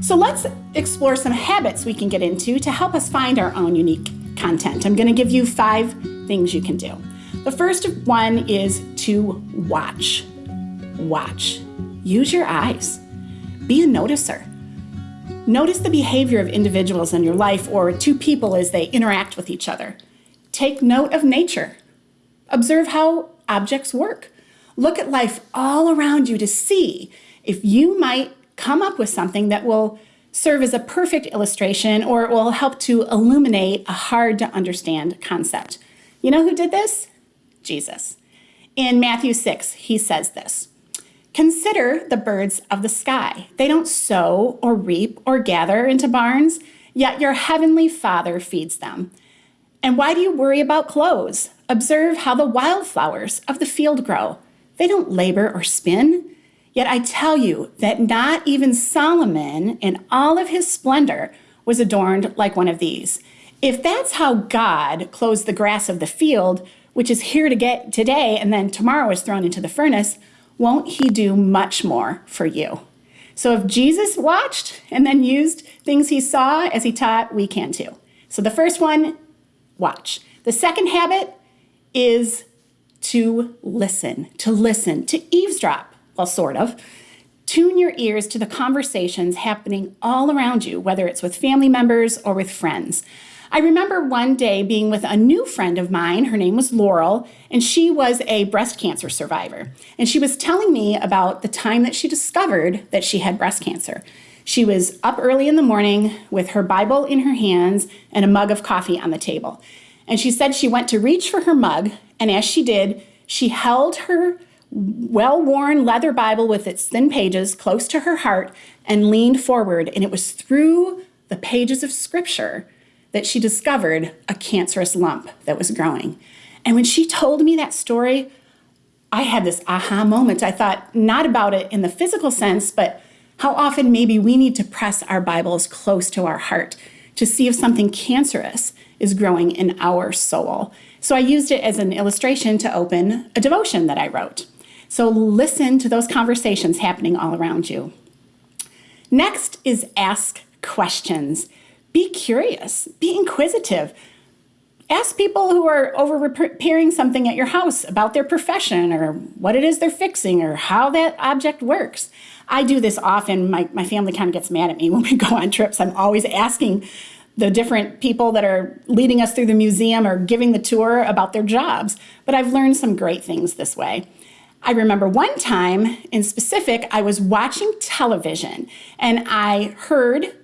So let's explore some habits we can get into to help us find our own unique content. I'm going to give you five things you can do. The first one is to watch. Watch. Use your eyes. Be a noticer. Notice the behavior of individuals in your life or two people as they interact with each other. Take note of nature. Observe how objects work. Look at life all around you to see if you might come up with something that will serve as a perfect illustration or it will help to illuminate a hard to understand concept. You know who did this? Jesus. In Matthew 6, he says this Consider the birds of the sky. They don't sow or reap or gather into barns, yet your heavenly Father feeds them. And why do you worry about clothes? Observe how the wildflowers of the field grow. They don't labor or spin. Yet I tell you that not even Solomon, in all of his splendor, was adorned like one of these. If that's how God clothes the grass of the field, which is here to get today and then tomorrow is thrown into the furnace, won't he do much more for you? So if Jesus watched and then used things he saw as he taught, we can too. So the first one, watch. The second habit is to listen, to listen, to eavesdrop, well, sort of. Tune your ears to the conversations happening all around you, whether it's with family members or with friends. I remember one day being with a new friend of mine. Her name was Laurel, and she was a breast cancer survivor. And she was telling me about the time that she discovered that she had breast cancer. She was up early in the morning with her Bible in her hands and a mug of coffee on the table. And she said she went to reach for her mug, and as she did, she held her well worn leather Bible with its thin pages close to her heart and leaned forward. And it was through the pages of scripture that she discovered a cancerous lump that was growing. And when she told me that story, I had this aha moment. I thought not about it in the physical sense, but how often maybe we need to press our Bibles close to our heart to see if something cancerous is growing in our soul. So I used it as an illustration to open a devotion that I wrote. So listen to those conversations happening all around you. Next is ask questions. Be curious, be inquisitive. Ask people who are over repairing something at your house about their profession or what it is they're fixing or how that object works. I do this often. My, my family kind of gets mad at me when we go on trips. I'm always asking the different people that are leading us through the museum or giving the tour about their jobs. But I've learned some great things this way. I remember one time in specific, I was watching television and I heard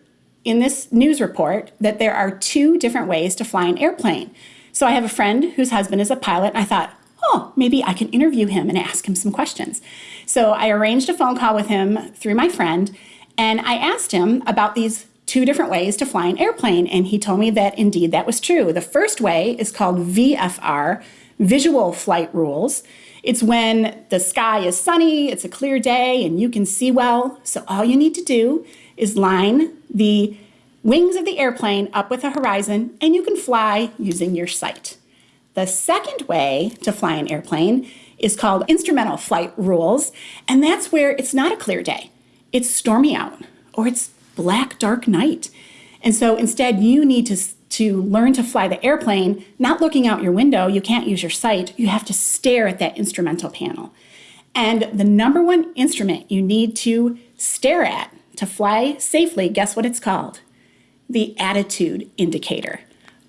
in this news report that there are two different ways to fly an airplane. So I have a friend whose husband is a pilot. I thought, oh, maybe I can interview him and ask him some questions. So I arranged a phone call with him through my friend, and I asked him about these two different ways to fly an airplane, and he told me that indeed that was true. The first way is called VFR, Visual Flight Rules. It's when the sky is sunny, it's a clear day, and you can see well. So all you need to do is line the wings of the airplane up with the horizon, and you can fly using your sight. The second way to fly an airplane is called instrumental flight rules, and that's where it's not a clear day. It's stormy out, or it's black, dark night. And so instead, you need to, to learn to fly the airplane, not looking out your window. You can't use your sight. You have to stare at that instrumental panel. And the number one instrument you need to stare at to fly safely, guess what it's called? The attitude indicator.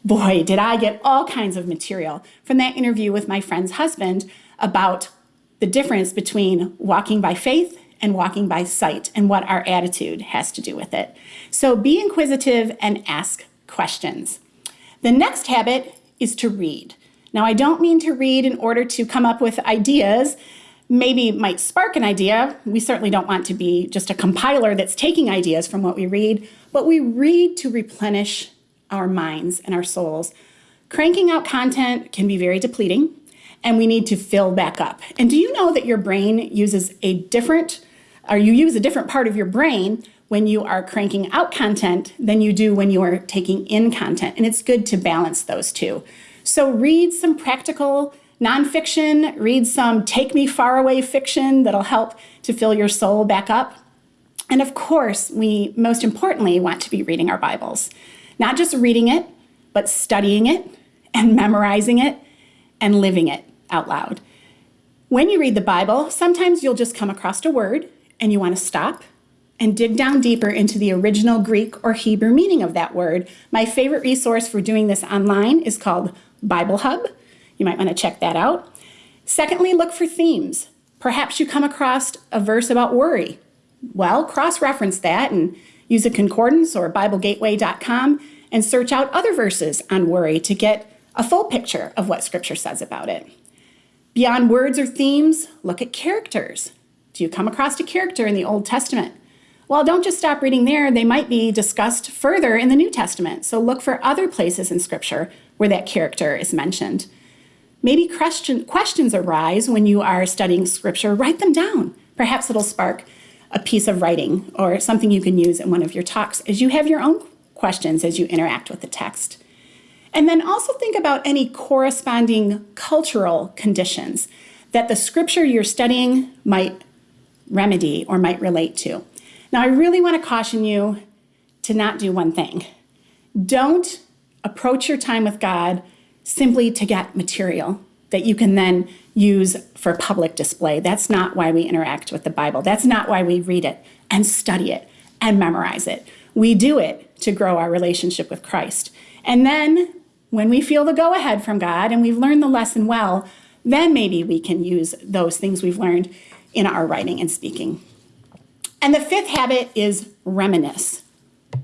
Boy, did I get all kinds of material from that interview with my friend's husband about the difference between walking by faith and walking by sight and what our attitude has to do with it. So be inquisitive and ask questions. The next habit is to read. Now, I don't mean to read in order to come up with ideas maybe might spark an idea. We certainly don't want to be just a compiler that's taking ideas from what we read, but we read to replenish our minds and our souls. Cranking out content can be very depleting, and we need to fill back up. And do you know that your brain uses a different, or you use a different part of your brain when you are cranking out content than you do when you are taking in content. And it's good to balance those two. So read some practical Nonfiction, read some take me far away fiction that'll help to fill your soul back up. And of course, we most importantly want to be reading our Bibles, not just reading it, but studying it and memorizing it and living it out loud. When you read the Bible, sometimes you'll just come across a word and you want to stop and dig down deeper into the original Greek or Hebrew meaning of that word. My favorite resource for doing this online is called Bible Hub. You might want to check that out. Secondly, look for themes. Perhaps you come across a verse about worry. Well, cross reference that and use a concordance or BibleGateway.com and search out other verses on worry to get a full picture of what Scripture says about it. Beyond words or themes, look at characters. Do you come across a character in the Old Testament? Well, don't just stop reading there, they might be discussed further in the New Testament. So look for other places in Scripture where that character is mentioned. Maybe question, questions arise when you are studying Scripture, write them down. Perhaps it'll spark a piece of writing or something you can use in one of your talks as you have your own questions as you interact with the text. And then also think about any corresponding cultural conditions that the scripture you're studying might remedy or might relate to. Now, I really want to caution you to not do one thing. Don't approach your time with God simply to get material that you can then use for public display. That's not why we interact with the Bible. That's not why we read it and study it and memorize it. We do it to grow our relationship with Christ. And then when we feel the go ahead from God and we've learned the lesson well, then maybe we can use those things we've learned in our writing and speaking. And the fifth habit is reminisce.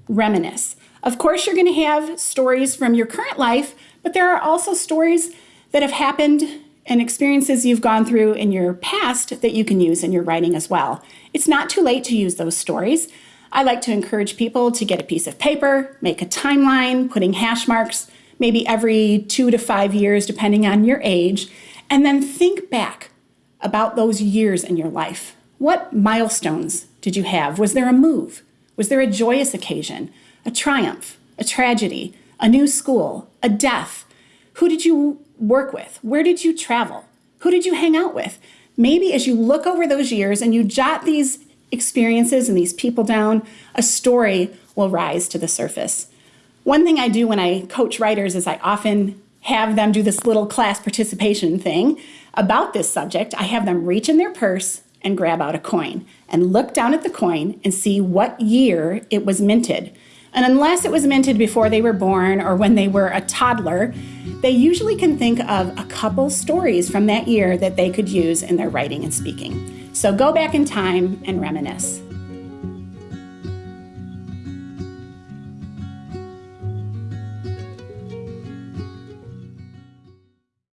Reminisce. Of course, you're going to have stories from your current life, but there are also stories that have happened and experiences you've gone through in your past that you can use in your writing as well. It's not too late to use those stories. I like to encourage people to get a piece of paper, make a timeline, putting hash marks, maybe every two to five years, depending on your age, and then think back about those years in your life. What milestones did you have? Was there a move? Was there a joyous occasion, a triumph, a tragedy, a new school, a death? Who did you work with? Where did you travel? Who did you hang out with? Maybe as you look over those years and you jot these experiences and these people down, a story will rise to the surface. One thing I do when I coach writers is I often have them do this little class participation thing about this subject. I have them reach in their purse and grab out a coin and look down at the coin and see what year it was minted. And unless it was minted before they were born or when they were a toddler, they usually can think of a couple stories from that year that they could use in their writing and speaking. So go back in time and reminisce.